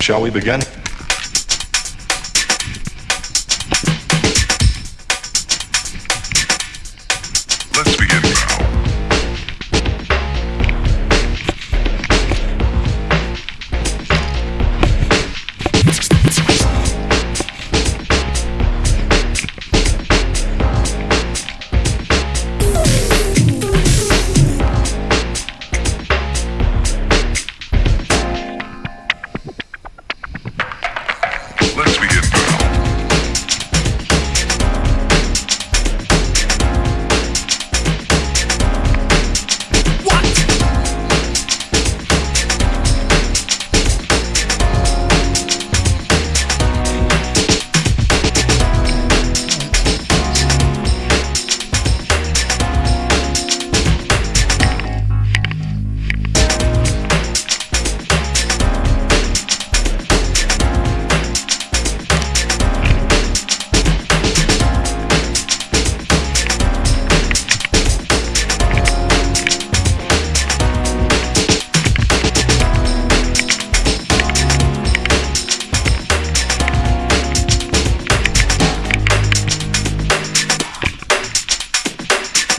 Shall we begin? Let's begin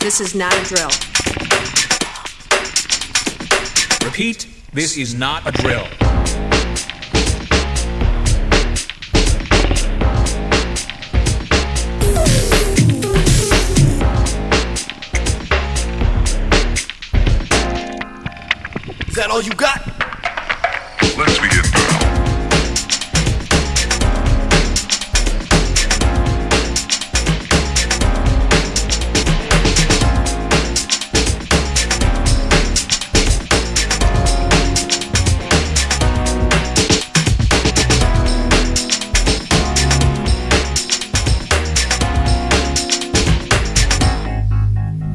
This is not a drill. Repeat, this is not a drill. Is that all you got? Let's begin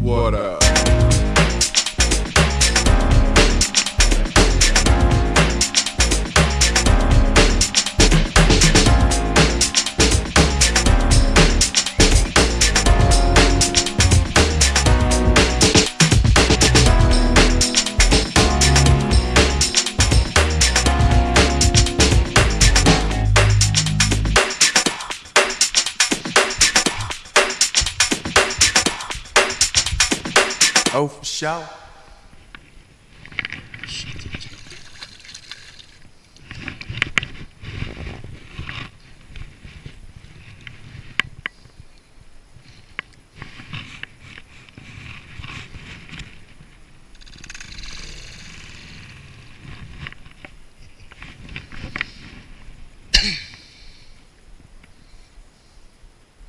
What up? Oh, for sure.